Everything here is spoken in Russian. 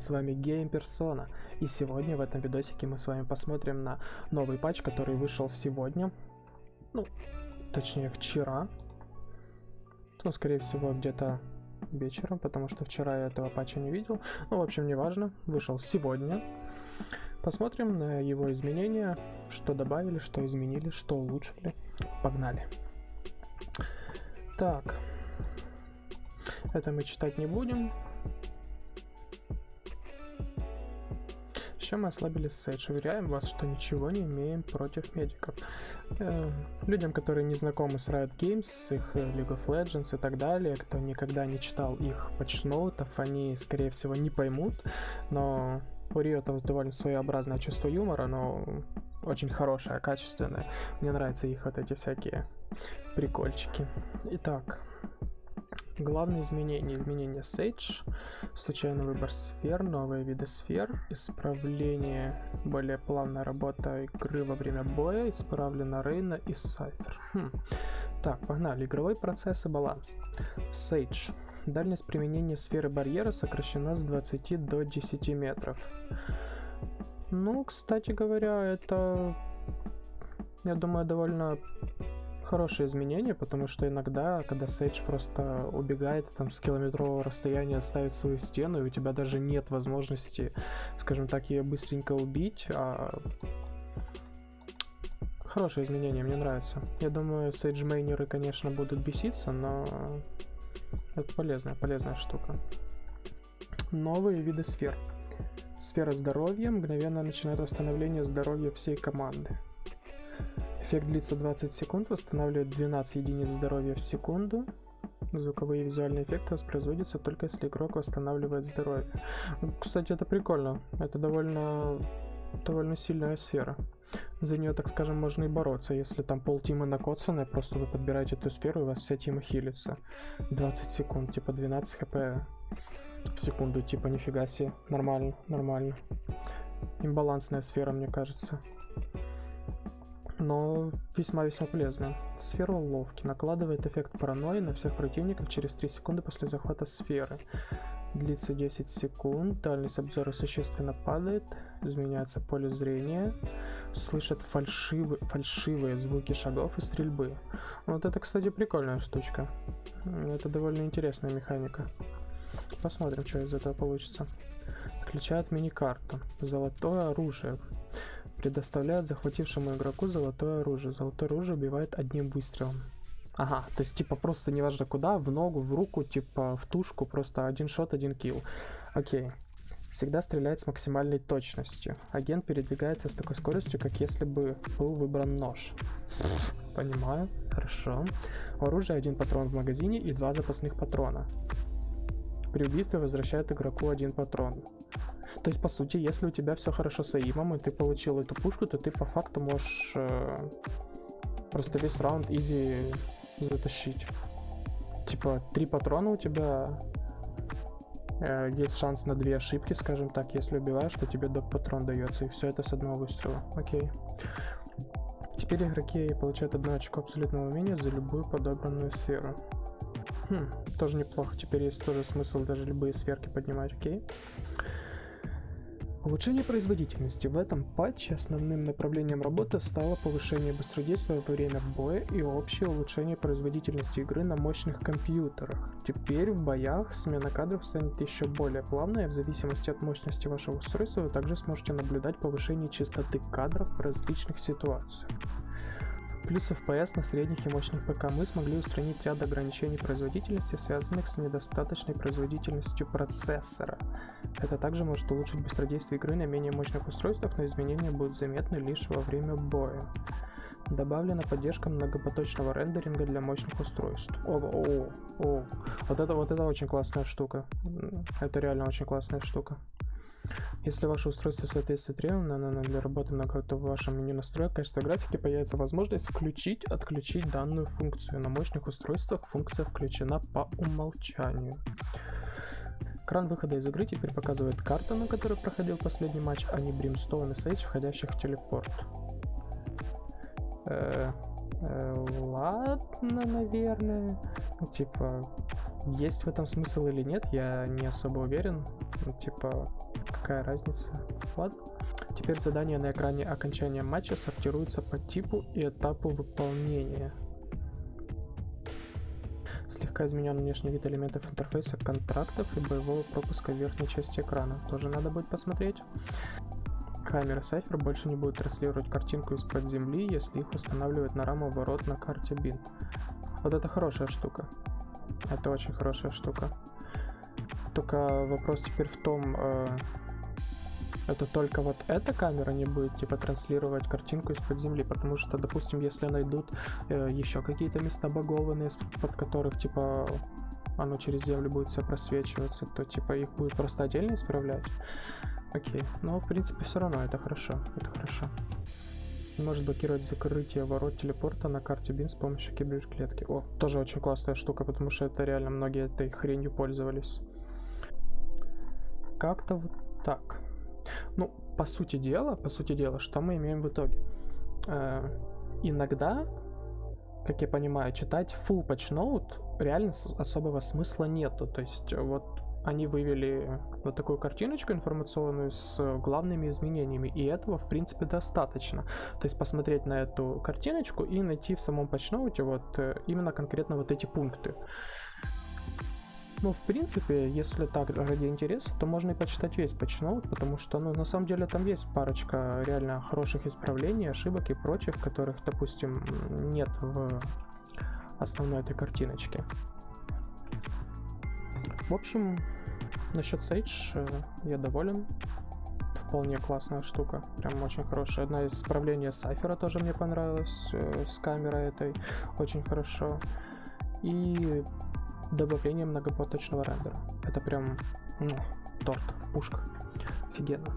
с вами Game Persona. И сегодня в этом видосике мы с вами посмотрим на новый патч, который вышел сегодня. Ну, точнее вчера. Ну, скорее всего, где-то вечером, потому что вчера я этого патча не видел. Ну, в общем, неважно, вышел сегодня. Посмотрим на его изменения, что добавили, что изменили, что улучшили. Погнали. Так, это мы читать не будем. Еще мы ослабили Сейдж. Уверяем вас, что ничего не имеем против медиков. Э, людям, которые не знакомы с Riot Games, с их э, League of Legends и так далее, кто никогда не читал их патчноутов, они, скорее всего, не поймут. Но у Riot довольно своеобразное чувство юмора, но очень хорошее, качественное. Мне нравятся их вот эти всякие прикольчики. Итак, Главные изменения. Изменения Sage, случайный выбор сфер, новые виды сфер, исправление, более плавная работа игры во время боя, исправлена Рейна и Сайфер. Хм. Так, погнали. Игровой процесс и баланс. Sage. Дальность применения сферы барьера сокращена с 20 до 10 метров. Ну, кстати говоря, это, я думаю, довольно хорошее изменение, потому что иногда, когда Сейдж просто убегает там с километрового расстояния, ставит свою стену, и у тебя даже нет возможности, скажем так, ее быстренько убить, а... Хорошее изменение, мне нравится. Я думаю, сейджмейнеры, конечно, будут беситься, но это полезная, полезная штука. Новые виды сфер. Сфера здоровья мгновенно начинает восстановление здоровья всей команды. Эффект длится 20 секунд, восстанавливает 12 единиц здоровья в секунду. Звуковые и визуальные эффекты воспроизводятся только если игрок восстанавливает здоровье. Кстати, это прикольно. Это довольно довольно сильная сфера. За нее, так скажем, можно и бороться. Если там пол тима накоцанная, просто вы подбираете эту сферу, и у вас вся тима хилится. 20 секунд, типа 12 хп в секунду, типа нифига себе. Нормально, нормально. Имбалансная сфера, мне кажется но весьма-весьма полезно. Сфера уловки накладывает эффект паранойи на всех противников через 3 секунды после захвата сферы. Длится 10 секунд, дальность обзора существенно падает, изменяется поле зрения, слышат фальшивые, фальшивые звуки шагов и стрельбы. Вот это, кстати, прикольная штучка. Это довольно интересная механика. Посмотрим, что из этого получится. Включает мини-карту. Золотое оружие предоставляет захватившему игроку золотое оружие. Золотое оружие убивает одним выстрелом. Ага, то есть типа просто неважно куда, в ногу, в руку, типа в тушку, просто один шот, один килл. Окей. Всегда стреляет с максимальной точностью. Агент передвигается с такой скоростью, как если бы был выбран нож. Понимаю, хорошо. У оружия один патрон в магазине и два запасных патрона. При убийстве возвращает игроку один патрон. То есть, по сути, если у тебя все хорошо с аимом, и ты получил эту пушку, то ты по факту можешь э, просто весь раунд изи затащить. Типа, три патрона у тебя, э, есть шанс на две ошибки, скажем так, если убиваешь, то тебе доп патрон дается, и все это с одного выстрела. Окей. Теперь игроки получают одно очко абсолютного умения за любую подобранную сферу. Хм, тоже неплохо. Теперь есть тоже смысл даже любые сферки поднимать, окей? Улучшение производительности. В этом патче основным направлением работы стало повышение быстродействия во время боя и общее улучшение производительности игры на мощных компьютерах. Теперь в боях смена кадров станет еще более плавной, в зависимости от мощности вашего устройства вы также сможете наблюдать повышение частоты кадров в различных ситуациях. Плюс FPS на средних и мощных ПК мы смогли устранить ряд ограничений производительности, связанных с недостаточной производительностью процессора. Это также может улучшить быстродействие игры на менее мощных устройствах, но изменения будут заметны лишь во время боя. Добавлена поддержка многопоточного рендеринга для мощных устройств. О, о, о, вот это вот это очень классная штука. Это реально очень классная штука. Если ваше устройство соответствует требованиям для работы то в вашем меню настроек качества графики появится возможность включить, отключить данную функцию. На мощных устройствах функция включена по умолчанию. Экран выхода из игры теперь показывает карту, на которой проходил последний матч, а не Brimstone и Sage, входящих в телепорт. Э, э, ладно, наверное. Типа, есть в этом смысл или нет, я не особо уверен. Типа, какая разница. Ладно. Теперь задания на экране окончания матча сортируются по типу и этапу выполнения. Слегка изменен внешний вид элементов интерфейса контрактов и боевого пропуска в верхней части экрана. Тоже надо будет посмотреть. Камера Cypher больше не будет транслировать картинку из-под земли, если их устанавливать на раму ворот на карте бинт. Вот это хорошая штука. Это очень хорошая штука. Только вопрос теперь в том, э, это только вот эта камера не будет типа транслировать картинку из-под земли, потому что, допустим, если найдут э, еще какие-то места багованные, под которых типа оно через землю будет все просвечиваться, то типа их будет просто отдельно исправлять. Окей, но в принципе все равно это хорошо, это хорошо. Может блокировать закрытие ворот телепорта на карте бин с помощью киберклетки. О, тоже очень классная штука, потому что это реально многие этой хренью пользовались. Как-то вот так. Ну, по сути дела, по сути дела, что мы имеем в итоге? Э, иногда, как я понимаю, читать full patch note реально особого смысла нету. То есть вот они вывели вот такую картиночку информационную с главными изменениями, и этого, в принципе, достаточно. То есть посмотреть на эту картиночку и найти в самом патчноуте вот э, именно конкретно вот эти пункты. Ну, в принципе, если так ради интереса, то можно и почитать весь патчноут, потому что, ну, на самом деле там есть парочка реально хороших исправлений, ошибок и прочих, которых, допустим, нет в основной этой картиночке. В общем, насчет Sage э, я доволен. Вполне классная штука, прям очень хорошая. Одна из исправлений Сайфера тоже мне понравилась, э, с камерой этой, очень хорошо. И добавление многопоточного рендера. Это прям ну, торт, пушка. Офигенно.